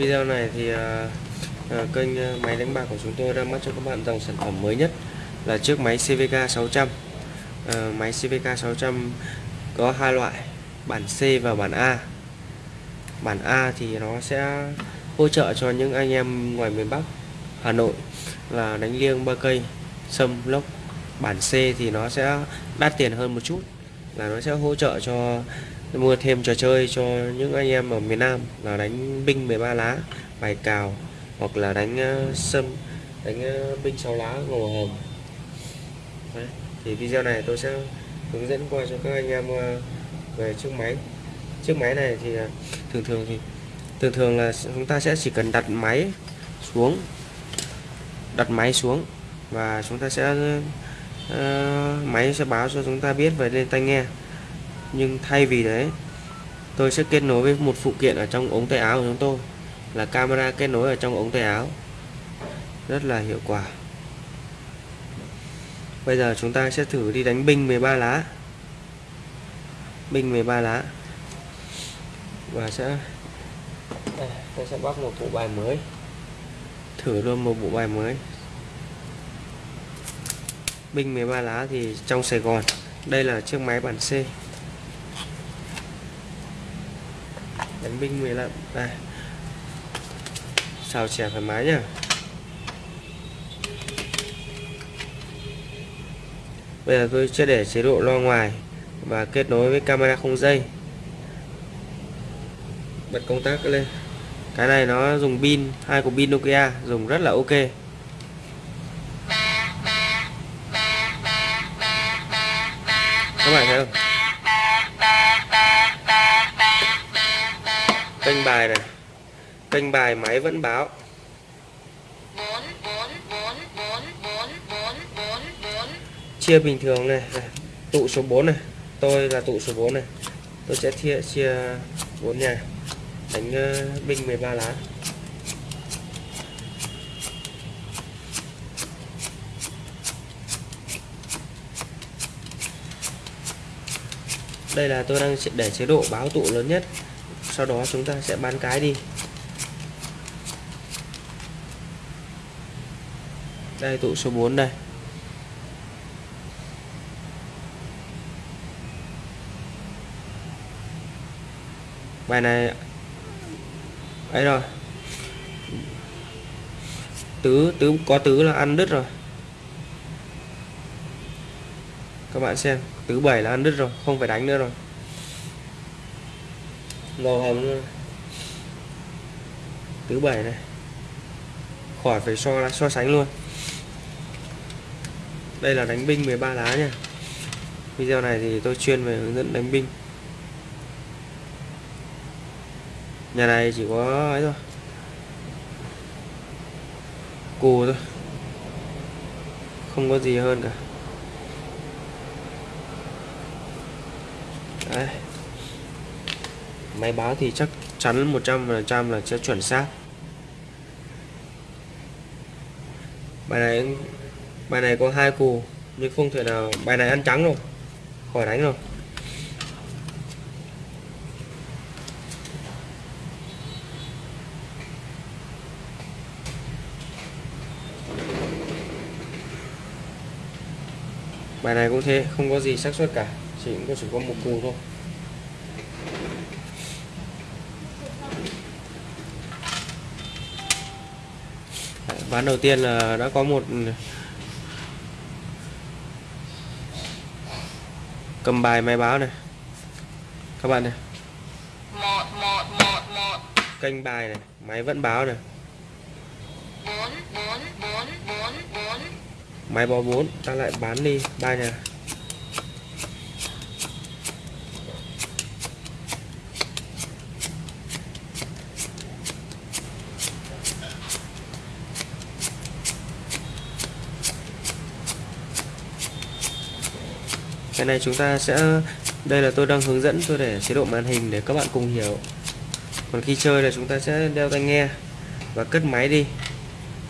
video này thì uh, uh, kênh ờ, máy đánh bạc của chúng tôi ra mắt cho các bạn dòng sản phẩm mới nhất là chiếc máy CVK 600 uh, máy CVK 600 có hai loại bản C và bản A. Bản A thì nó sẽ hỗ trợ cho những anh em ngoài miền Bắc Hà Nội là đánh liêng ba cây sâm lốc. Bản C thì nó sẽ đắt tiền hơn một chút là nó sẽ hỗ trợ cho mua thêm trò chơi cho những anh em ở miền Nam là đánh binh 13 lá bài cào hoặc là đánh ờ, sâm đánh ờ, binh 6 lá ngầu hồng Đấy. thì video này tôi sẽ hướng dẫn qua cho các anh em ờ, về chiếc máy chiếc máy này thì thường thường thì thường thường là chúng ta sẽ chỉ cần đặt máy xuống đặt máy xuống và chúng ta sẽ uh, máy sẽ báo cho chúng ta biết về lên tai nghe nhưng thay vì đấy tôi sẽ kết nối với một phụ kiện ở trong ống tay áo của chúng tôi là camera kết nối ở trong ống tay áo. Rất là hiệu quả. Bây giờ chúng ta sẽ thử đi đánh binh 13 lá. Binh 13 lá. Và sẽ đây, tôi sẽ bóc một bộ bài mới. Thử luôn một bộ bài mới. Binh 13 lá thì trong Sài Gòn. Đây là chiếc máy bản C. đánh binh 15 đây. Xào chè thoải mái nhá bây giờ tôi sẽ để chế độ lo ngoài và kết nối với camera không dây. Bật công tắc lên. Cái này nó dùng pin, hai cục pin Nokia, dùng rất là ok. Các bạn thấy không? Kênh bài này. Kênh bài máy vẫn báo. Chia bình thường này, này tụ số 4 này. Tôi là tụ số 4 này. Tôi sẽ chia chia 4 nhà. Đánh uh, binh 13 lá. Đây là tôi đang để chế độ báo tụ lớn nhất sau đó chúng ta sẽ bán cái đi. Đây, tụ số 4 đây. Bài này, ấy rồi. Tứ tứ, có tứ là ăn đứt rồi. Các bạn xem, tứ bảy là ăn đứt rồi, không phải đánh nữa rồi màu hồng luôn tứ bảy này. Khỏi phải so so sánh luôn. Đây là đánh binh 13 lá nha. Video này thì tôi chuyên về hướng dẫn đánh binh. Nhà này chỉ có ấy thôi. Cù thôi. Không có gì hơn cả. Đấy máy báo thì chắc chắn 100% là sẽ chuẩn xác. Bài này bài này có hai cù, nhưng không thể nào, bài này ăn trắng rồi, khỏi đánh rồi. Bài này cũng thế, không có gì xác suất cả, chỉ có chỉ có một cù thôi. Ván đầu tiên là đã có một cầm bài máy báo này. Các bạn này. Kênh bài này máy vẫn báo này. Máy bò 4 ta lại bán đi. Ba nhà cái này chúng ta sẽ, đây là tôi đang hướng dẫn tôi để chế độ màn hình để các bạn cùng hiểu. Còn khi chơi là chúng ta sẽ đeo tai nghe và cất máy đi.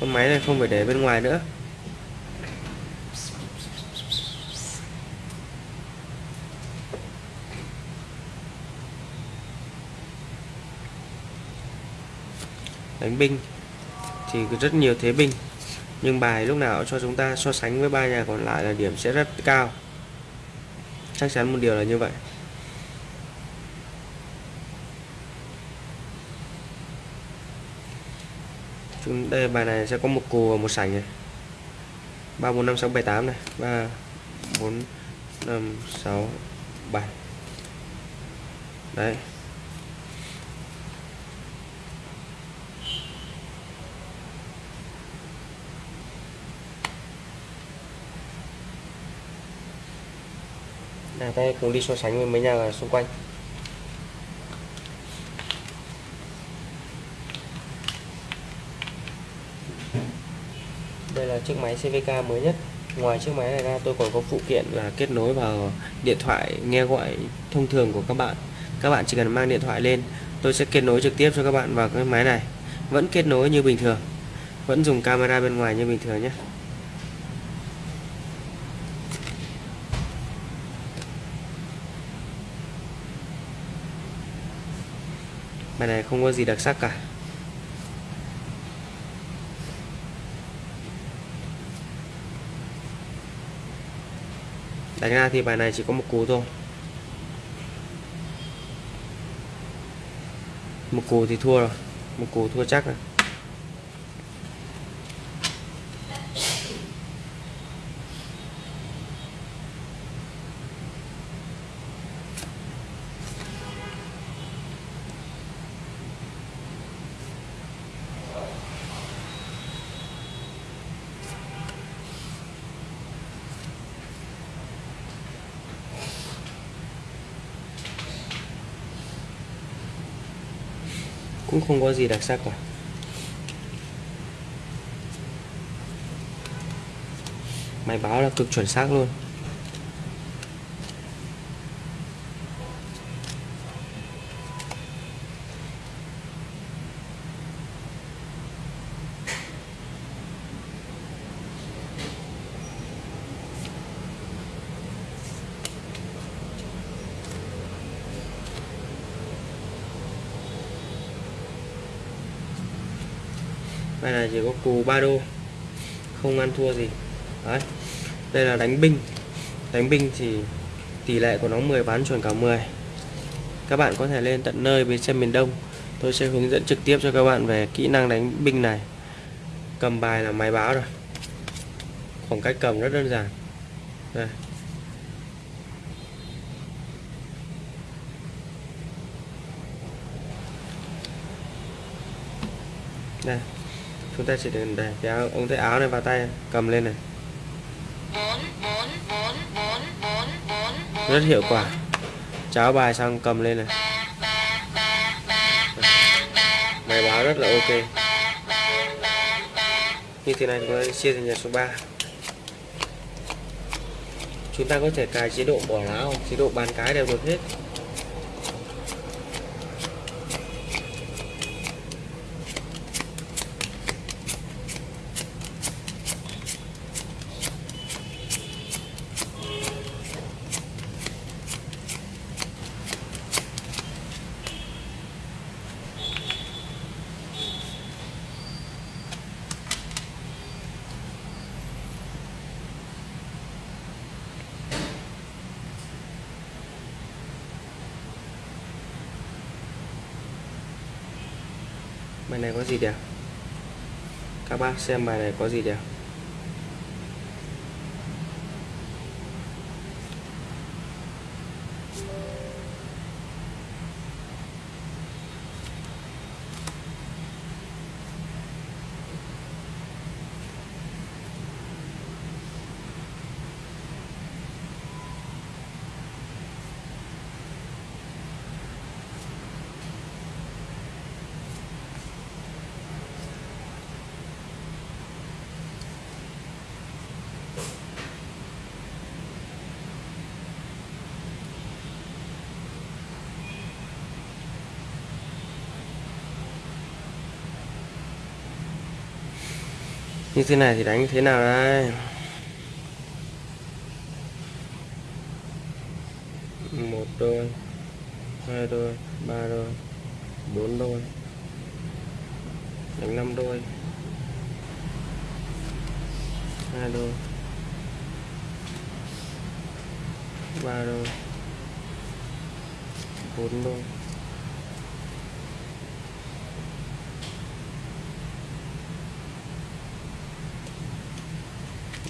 Con máy này không phải để bên ngoài nữa. Đánh binh thì rất nhiều thế binh, nhưng bài lúc nào cho chúng ta so sánh với ba nhà còn lại là điểm sẽ rất cao chắc chắn một điều là như vậy. Chúng đây, bài này sẽ có một cù và một sảnh này. Ba, bốn, năm, sáu, bảy, tám này. Ba, bốn, năm, sáu, bảy. Đấy. Nào ta cùng đi so sánh với mấy nhà xung quanh. Đây là chiếc máy CVK mới nhất. Ngoài chiếc máy này ra, tôi còn có phụ kiện là kết nối vào điện thoại, nghe gọi thông thường của các bạn. Các bạn chỉ cần mang điện thoại lên, tôi sẽ kết nối trực tiếp cho các bạn vào cái máy này. Vẫn kết nối như bình thường, vẫn dùng camera bên ngoài như bình thường nhé. Bài này không có gì đặc sắc cả. Đánh ra thì bài này chỉ có một cú thôi. Một cú thì thua rồi. Một cú thua chắc rồi. Cũng không có gì đặc sắc cả. Máy báo là cực chuẩn xác luôn. Bài này chỉ có cù ba đô. Không ăn thua gì. Đấy. Đây là đánh binh. Đánh binh thì tỷ lệ của nó 10 bán chuẩn cả 10 Các bạn có thể lên tận nơi bên xem miền Đông. Tôi sẽ hướng dẫn trực tiếp cho các bạn về kỹ năng đánh binh này. Cầm bài là máy báo rồi. Khoảng cách cầm rất đơn giản. Đây. Đây chúng ta chỉ cần để cái áo, ống tay áo này vào tay cầm lên này. Rất hiệu quả. Cháo bài xong cầm lên này. Máy báo rất là ok. Như thế này chúng ta chia thành nhà số 3 chúng ta có thể cài chế độ bỏ lá chế độ bàn cái đều được hết. Bài này có gì đẹp các bác xem bài này có gì đẹp như thế này thì đánh thế nào đây? Một đôi, hai đôi, ba đôi, bốn đôi. Đánh năm đôi. Hai đôi. Ba đôi. Bốn đôi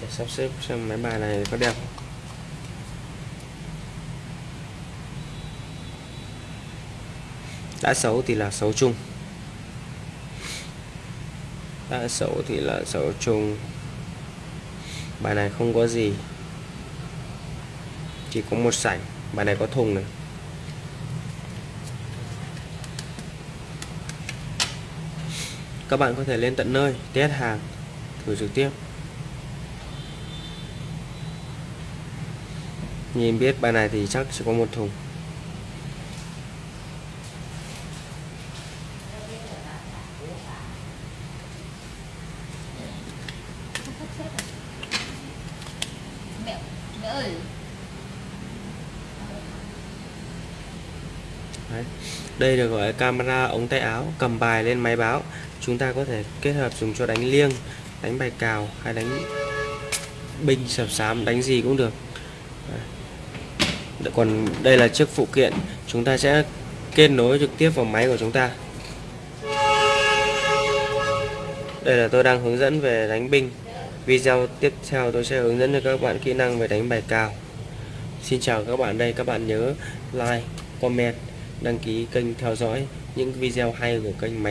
để sắp xếp xem mấy bài này có đẹp không? Đã xấu thì là xấu chung. Đã xấu thì là xấu chung. Bài này không có gì. Chỉ có một sảnh. Bài này có thùng này. Các bạn có thể lên tận nơi, test hàng, thử trực tiếp. Nhìn biết bài này thì chắc chỉ có một thùng Đấy. Đây được gọi là camera ống tay áo cầm bài lên máy báo chúng ta có thể kết hợp dùng cho đánh liêng đánh bài cào hay đánh binh sập sám đánh gì cũng được. Dạ, còn đây là chiếc phụ kiện. Chúng ta sẽ kết nối trực tiếp vào máy của chúng ta. Đây là tôi đang hướng dẫn về đánh binh. Video tiếp theo tôi sẽ hướng dẫn cho các bạn kỹ năng về đánh bài cào. Xin chào các bạn đây, các bạn nhớ like, comment, đăng ký kênh theo dõi những video hay của kênh máy.